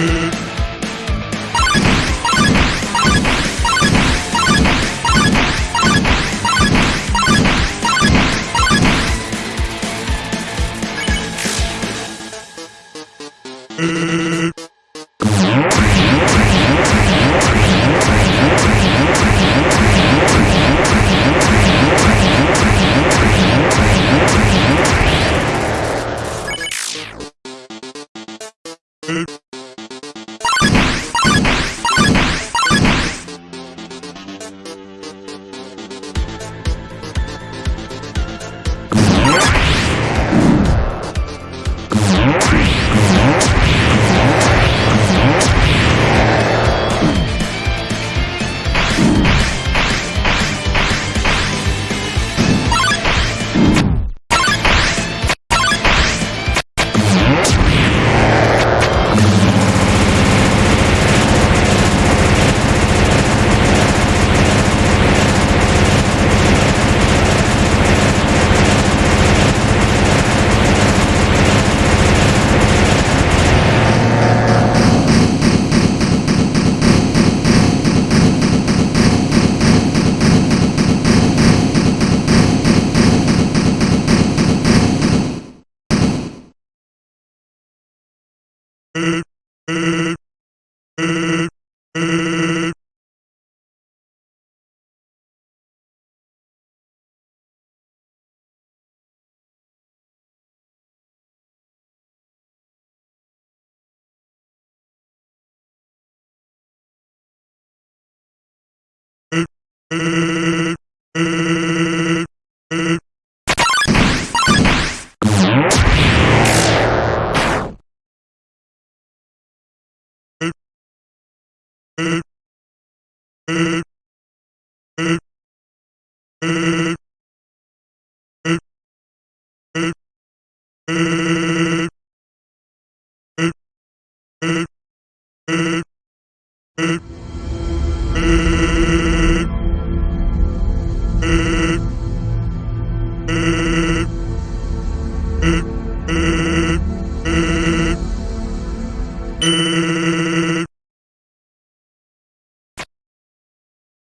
Dude. Mm-hmm. Mm-hmm.